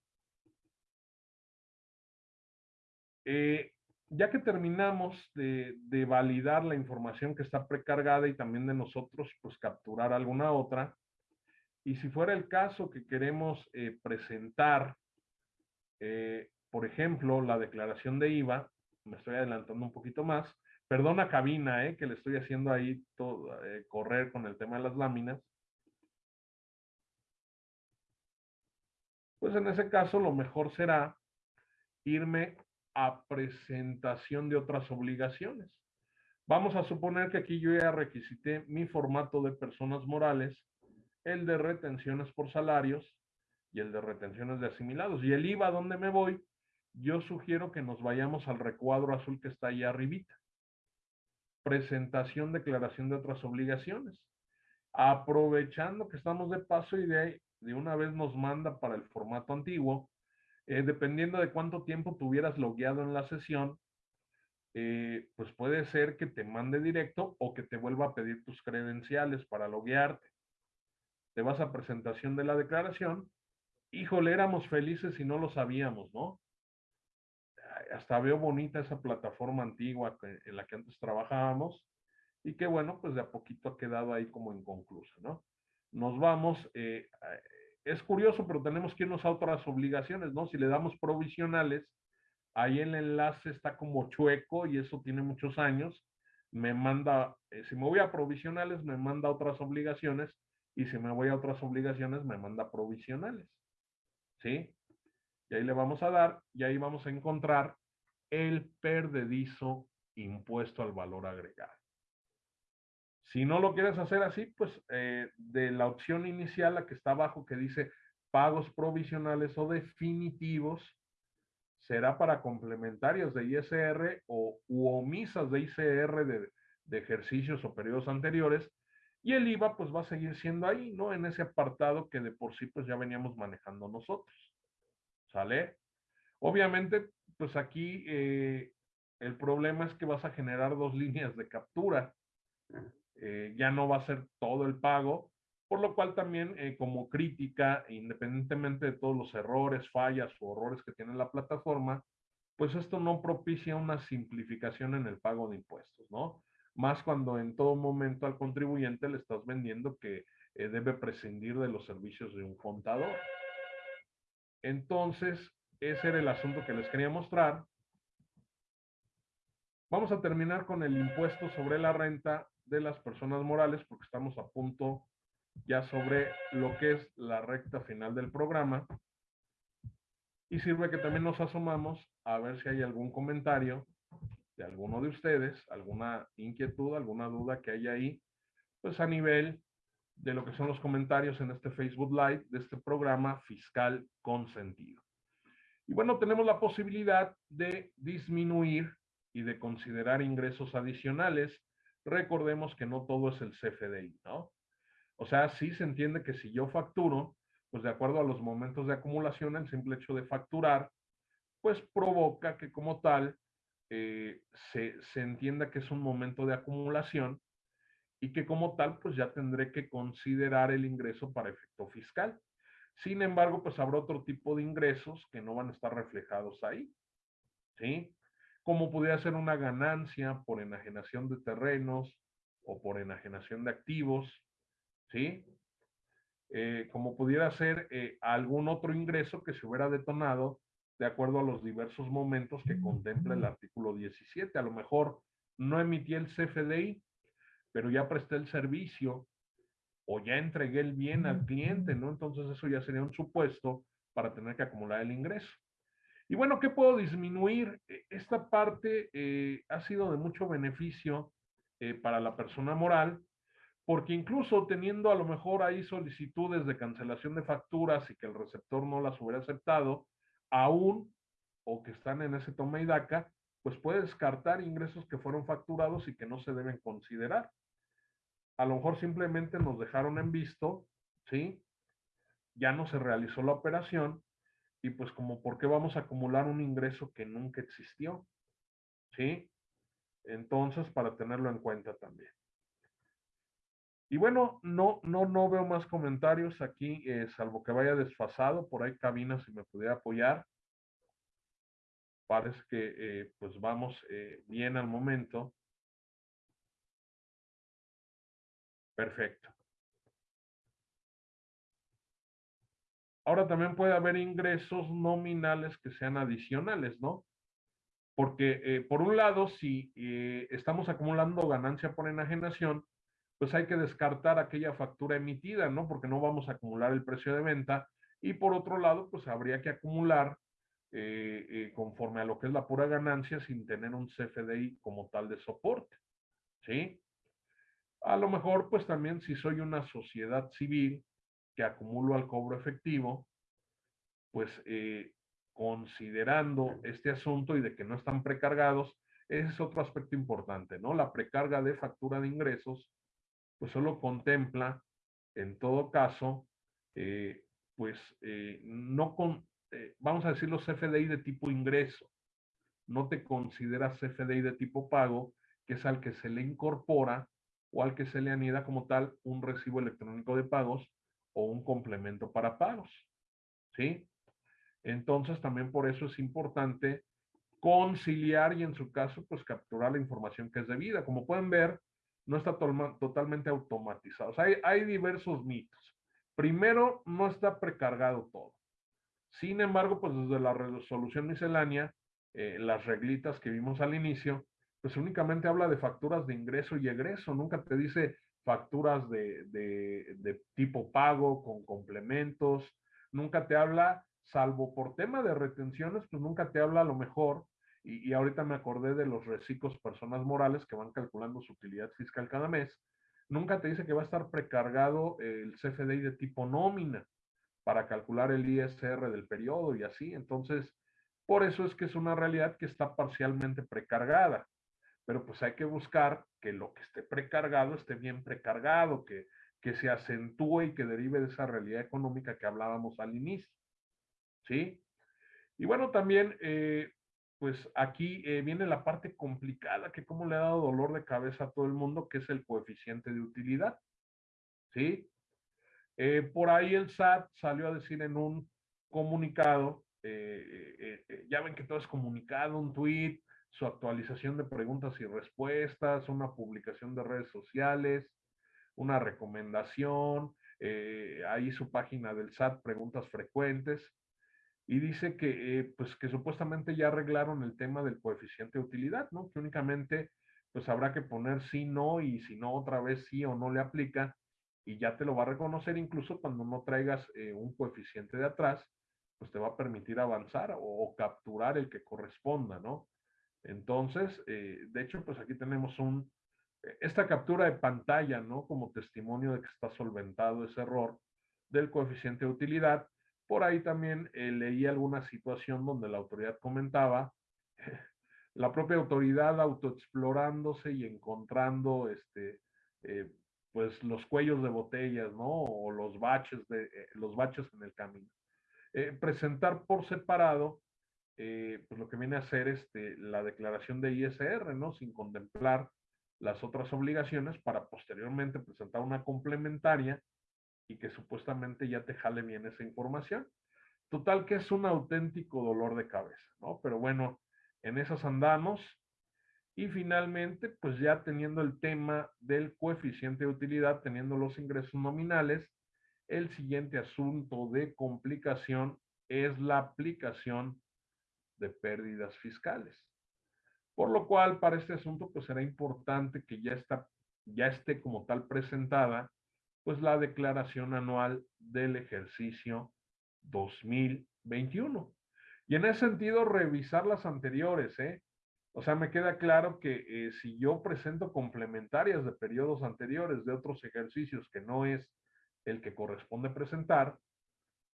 Speaker 1: Eh, ya que terminamos de, validar la información que está precargada y también de nosotros, pues capturar alguna otra. Y si fuera el caso que queremos eh, presentar, eh, por ejemplo, la declaración de IVA, me estoy adelantando un poquito más, Perdona cabina, eh, que le estoy haciendo ahí eh, correr con el tema de las láminas. Pues en ese caso lo mejor será irme a presentación de otras obligaciones. Vamos a suponer que aquí yo ya requisité mi formato de personas morales, el de retenciones por salarios y el de retenciones de asimilados. Y el IVA, ¿dónde me voy? Yo sugiero que nos vayamos al recuadro azul que está ahí arribita presentación, declaración de otras obligaciones. Aprovechando que estamos de paso y de, de una vez nos manda para el formato antiguo, eh, dependiendo de cuánto tiempo tuvieras logueado en la sesión, eh, pues puede ser que te mande directo o que te vuelva a pedir tus credenciales para loguearte. Te vas a presentación de la declaración. Híjole, éramos felices y no lo sabíamos, ¿no? Hasta veo bonita esa plataforma antigua en la que antes trabajábamos y que bueno, pues de a poquito ha quedado ahí como inconclusa, ¿no? Nos vamos, eh, es curioso, pero tenemos que irnos a otras obligaciones, ¿no? Si le damos provisionales, ahí el enlace está como chueco y eso tiene muchos años. Me manda, eh, si me voy a provisionales, me manda otras obligaciones y si me voy a otras obligaciones, me manda provisionales. ¿Sí? Y ahí le vamos a dar y ahí vamos a encontrar el perdedizo impuesto al valor agregado. Si no lo quieres hacer así, pues eh, de la opción inicial, la que está abajo, que dice pagos provisionales o definitivos, será para complementarios de ISR o u omisas de ICR de, ejercicios o periodos anteriores, y el IVA pues va a seguir siendo ahí, ¿no? En ese apartado que de por sí pues ya veníamos manejando nosotros. ¿Sale? Obviamente, pues aquí eh, el problema es que vas a generar dos líneas de captura. Eh, ya no va a ser todo el pago, por lo cual también eh, como crítica, independientemente de todos los errores, fallas o horrores que tiene la plataforma, pues esto no propicia una simplificación en el pago de impuestos, ¿no? Más cuando en todo momento al contribuyente le estás vendiendo que eh, debe prescindir de los servicios de un contador. Entonces, ese era el asunto que les quería mostrar. Vamos a terminar con el impuesto sobre la renta de las personas morales, porque estamos a punto ya sobre lo que es la recta final del programa. Y sirve que también nos asomamos a ver si hay algún comentario de alguno de ustedes, alguna inquietud, alguna duda que haya ahí, pues a nivel de lo que son los comentarios en este Facebook Live de este programa fiscal consentido. Y bueno, tenemos la posibilidad de disminuir y de considerar ingresos adicionales recordemos que no todo es el CFDI, ¿no? O sea, sí se entiende que si yo facturo, pues de acuerdo a los momentos de acumulación, el simple hecho de facturar, pues provoca que como tal eh, se, se entienda que es un momento de acumulación y que como tal, pues ya tendré que considerar el ingreso para efecto fiscal. Sin embargo, pues habrá otro tipo de ingresos que no van a estar reflejados ahí. ¿Sí? como pudiera ser una ganancia por enajenación de terrenos o por enajenación de activos, ¿sí? Eh, como pudiera ser eh, algún otro ingreso que se hubiera detonado de acuerdo a los diversos momentos que contempla el artículo 17. A lo mejor no emití el CFDI, pero ya presté el servicio o ya entregué el bien al cliente, ¿no? Entonces eso ya sería un supuesto para tener que acumular el ingreso. Y bueno, ¿qué puedo disminuir? E, esta parte eh, ha sido de mucho beneficio eh, para la persona moral, porque incluso teniendo a lo mejor ahí solicitudes de cancelación de facturas y que el receptor no las hubiera aceptado, aún o que están en ese toma y daca, pues puede descartar ingresos que fueron facturados y que no se deben considerar. A lo mejor simplemente nos dejaron en visto, ¿sí? Ya no se realizó la operación y pues como por qué vamos a acumular un ingreso que nunca existió. ¿Sí? Entonces, para tenerlo en cuenta también. Y bueno, no, no, no veo más comentarios aquí, eh, salvo que vaya desfasado. Por ahí cabina si me pudiera apoyar. Parece que eh, pues vamos eh, bien al momento. Perfecto. Ahora también puede haber ingresos nominales que sean adicionales, ¿no? Porque eh, por un lado, si eh, estamos acumulando ganancia por enajenación, pues hay que descartar aquella factura emitida, ¿no? Porque no vamos a acumular el precio de venta. Y por otro lado, pues habría que acumular eh, conforme a lo que es la pura ganancia sin tener un CFDI como tal de soporte, ¿sí? A lo mejor, pues también si soy una sociedad civil, que acumulo al cobro efectivo, pues eh, considerando este asunto y de que no están precargados, ese es otro aspecto importante, ¿no? La precarga de factura de ingresos, pues solo contempla, en todo caso, eh, pues eh, no con, vamos a decir los CFDI de tipo ingreso, no te considera CFDI de tipo pago, que es al que se le incorpora o al que se le anida como tal un recibo electrónico de pagos o un complemento para pagos. ¿Sí? Entonces también por eso es importante conciliar y en su caso pues capturar la información que es debida. Como pueden ver, no está totalmente automatizado. O sea, hay, diversos mitos. Primero, no está precargado todo. Sin embargo, pues desde la resolución miscelánea, eh, las reglitas que vimos al inicio, pues únicamente habla de facturas de ingreso y egreso, nunca te dice facturas de, de, tipo pago con complementos, nunca te habla, salvo por tema de retenciones, pues nunca te habla a lo mejor, y, y, ahorita me acordé de los reciclos personas morales que van calculando su utilidad fiscal cada mes, nunca te dice que va a estar precargado el CFDI de tipo nómina para calcular el ISR del periodo y así, entonces, por eso es que es una realidad que está parcialmente precargada pero pues hay que buscar que lo que esté precargado esté bien precargado, que, que se acentúe y que derive de esa realidad económica que hablábamos al inicio. ¿Sí? Y bueno, también, eh, pues aquí eh, viene la parte complicada, que como le ha dado dolor de cabeza a todo el mundo, que es el coeficiente de utilidad. ¿Sí? Eh, por ahí el SAT salió a decir en un comunicado, ya ven que todo es comunicado, un tweet, su actualización de preguntas y respuestas, una publicación de redes sociales, una recomendación, eh, ahí su página del SAT, preguntas frecuentes, y dice que, eh, pues que supuestamente ya arreglaron el tema del coeficiente de utilidad, ¿no? Que únicamente, pues habrá que poner sí, no, y si no, otra vez sí o no le aplica, y ya te lo va a reconocer incluso cuando no traigas eh, un coeficiente de atrás, pues te va a permitir avanzar o capturar el que corresponda, ¿no? Entonces, eh, de hecho, pues aquí tenemos un, eh, esta captura de pantalla, ¿no? Como testimonio de que está solventado ese error del coeficiente de utilidad. Por ahí también eh, leí alguna situación donde la autoridad comentaba, la propia autoridad autoexplorándose y encontrando, este, pues los cuellos de botellas, ¿no? O los baches, de, los baches en el camino. presentar por separado eh, pues lo que viene a ser este, la declaración de ISR, ¿no? Sin contemplar las otras obligaciones para posteriormente presentar una complementaria y que supuestamente ya te jale bien esa información. Total que es un auténtico dolor de cabeza, ¿no? Pero bueno, en esas andamos. Y finalmente, pues ya teniendo el tema del coeficiente de utilidad, teniendo los ingresos nominales, el siguiente asunto de complicación es la aplicación de pérdidas fiscales. Por lo cual, para este asunto, pues será importante que ya, está, ya esté como tal presentada, pues la declaración anual del ejercicio 2021. Y en ese sentido, revisar las anteriores, ¿eh? O sea, me queda claro que eh, si yo presento complementarias de periodos anteriores de otros ejercicios que no es el que corresponde presentar,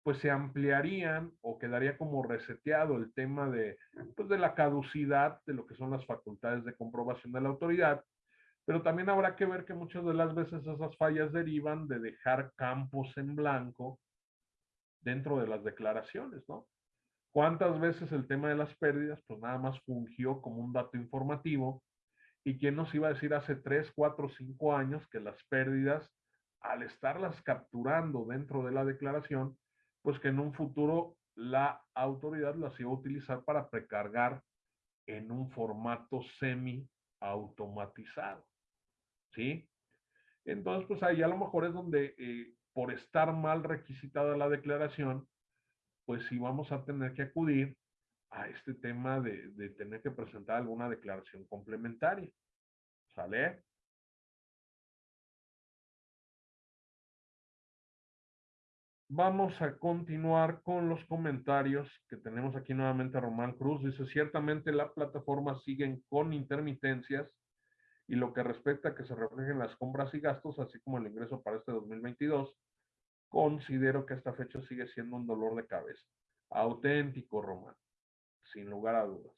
Speaker 1: pues se ampliarían o quedaría como reseteado el tema de, pues de la caducidad de lo que son las facultades de comprobación de la autoridad, pero también habrá que ver que muchas de las veces esas fallas derivan de dejar campos en blanco dentro de las declaraciones, ¿no? ¿Cuántas veces el tema de las pérdidas, pues nada más fungió como un dato informativo? ¿Y quién nos iba a decir hace 3, 4, 5 años que las pérdidas, al estarlas capturando dentro de la declaración, pues que en un futuro la autoridad las iba a utilizar para precargar en un formato semi automatizado. ¿Sí? Entonces, pues ahí a lo mejor es donde eh, por estar mal requisitada la declaración, pues sí vamos a tener que acudir a este tema de, de tener que presentar alguna declaración complementaria. ¿Sale? Vamos a continuar con los comentarios que tenemos aquí nuevamente Román Cruz. Dice, ciertamente la plataforma siguen con intermitencias y lo que respecta a que se reflejen las compras y gastos, así como el ingreso para este 2022, considero que esta fecha sigue siendo un dolor de cabeza. Auténtico, Román, sin lugar a dudas.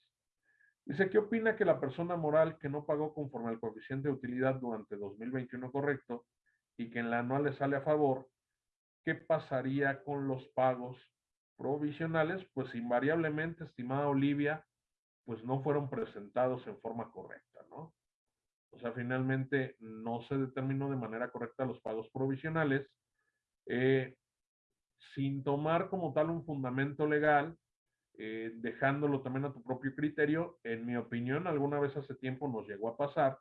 Speaker 1: Dice, ¿qué opina que la persona moral que no pagó conforme al coeficiente de utilidad durante 2021 correcto y que en la anual le sale a favor, ¿qué pasaría con los pagos provisionales? Pues invariablemente, estimada Olivia, pues no fueron presentados en forma correcta, ¿no? O sea, finalmente no se determinó de manera correcta los pagos provisionales, eh, sin tomar como tal un fundamento legal, eh, dejándolo también a tu propio criterio. En mi opinión, alguna vez hace tiempo nos llegó a pasar,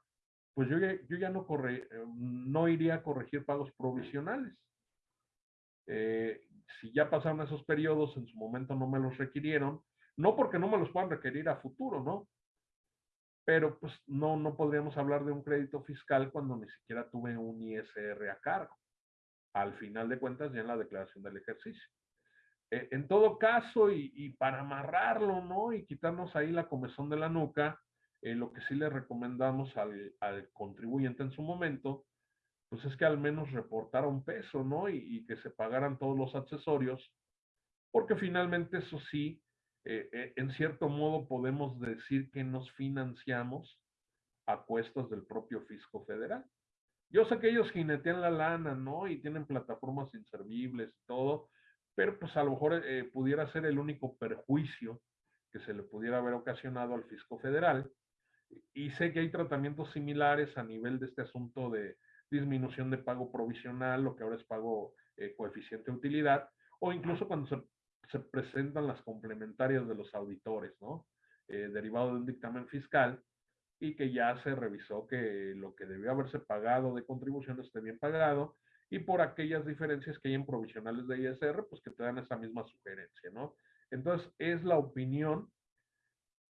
Speaker 1: pues yo yo ya no, corre, eh, no iría a corregir pagos provisionales. Si ya pasaron esos periodos, en su momento no me los requirieron, no porque no me los puedan requerir a futuro, ¿no? Pero pues no, no podríamos hablar de un crédito fiscal cuando ni siquiera tuve un ISR a cargo. Al final de cuentas, ya en la declaración del ejercicio. Eh, en todo caso, y, para amarrarlo, ¿no? Y quitarnos ahí la comezón de la nuca, eh, lo que sí le recomendamos al, al, contribuyente en su momento, pues es que al menos reportara un peso, ¿no? Y, que se pagaran todos los accesorios, porque finalmente eso sí eh, eh, en cierto modo podemos decir que nos financiamos a cuestas del propio fisco federal. Yo sé que ellos jinetean la lana, ¿no? Y tienen plataformas inservibles y todo, pero pues a lo mejor eh, pudiera ser el único perjuicio que se le pudiera haber ocasionado al fisco federal. Y sé que hay tratamientos similares a nivel de este asunto de disminución de pago provisional, lo que ahora es pago coeficiente de utilidad, o incluso cuando se se presentan las complementarias de los auditores, ¿no? Eh, derivado de un dictamen fiscal y que ya se revisó que lo que debió haberse pagado de contribución esté bien pagado y por aquellas diferencias que hay en provisionales de ISR, pues que te dan esa misma sugerencia, ¿no? Entonces, es la opinión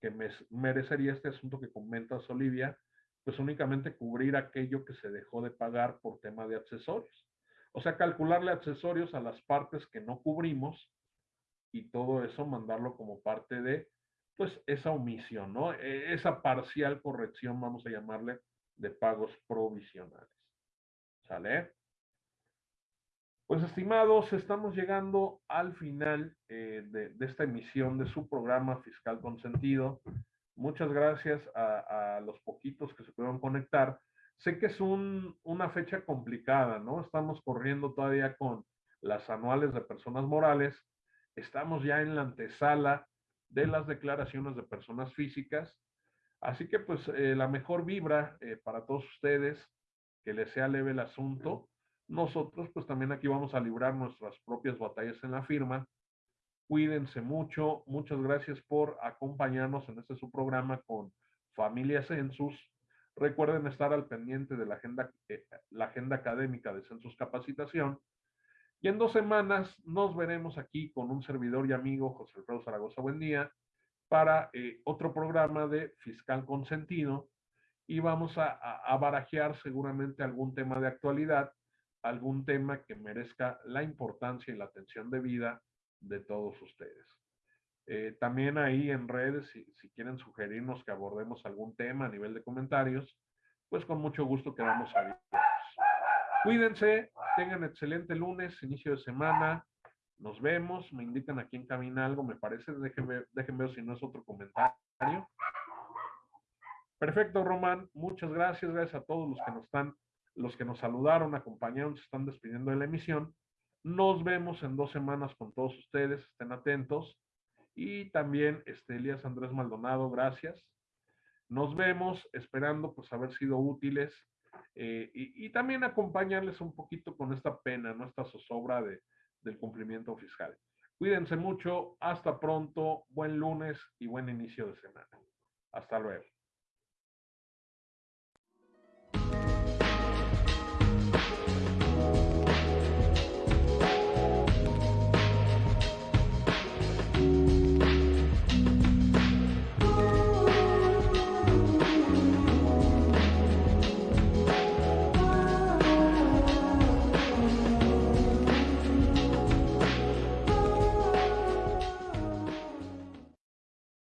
Speaker 1: que me merecería este asunto que comentas, Olivia, pues únicamente cubrir aquello que se dejó de pagar por tema de accesorios. O sea, calcularle accesorios a las partes que no cubrimos y todo eso mandarlo como parte de, pues, esa omisión, ¿no? E, esa parcial corrección, vamos a llamarle, de pagos provisionales. ¿Sale? Pues estimados, estamos llegando al final eh, de, esta emisión de su programa Fiscal Consentido. Muchas gracias a, los poquitos que se pudieron conectar. Sé que es una fecha complicada, ¿no? Estamos corriendo todavía con las anuales de personas morales Estamos ya en la antesala de las declaraciones de personas físicas. Así que pues eh, la mejor vibra eh, para todos ustedes, que les sea leve el asunto. Nosotros pues también aquí vamos a librar nuestras propias batallas en la firma. Cuídense mucho. Muchas gracias por acompañarnos en este su programa con Familia Census. Recuerden estar al pendiente de la agenda, eh, la agenda académica de Census Capacitación y en dos semanas nos veremos aquí con un servidor y amigo, José Alfredo Zaragoza, buen día, para eh, otro programa de Fiscal Consentido y vamos a, a, barajear seguramente algún tema de actualidad, algún tema que merezca la importancia y la atención debida de todos ustedes. Eh, también ahí en redes, si, si, quieren sugerirnos que abordemos algún tema a nivel de comentarios, pues con mucho gusto quedamos abiertos. Cuídense, tengan excelente lunes, inicio de semana. Nos vemos, me indican aquí en camina algo, me parece. Déjenme, déjenme ver si no es otro comentario. Perfecto, Román. Muchas gracias. Gracias a todos los que nos están, los que nos saludaron, acompañaron, se están despidiendo de la emisión. Nos vemos en dos semanas con todos ustedes. Estén atentos. Y también, este, Elías Andrés Maldonado, gracias. Nos vemos esperando pues haber sido útiles eh, y, también acompañarles un poquito con esta pena, ¿no? Esta zozobra de, del cumplimiento fiscal. Cuídense mucho, hasta pronto, buen lunes y buen inicio de semana. Hasta luego.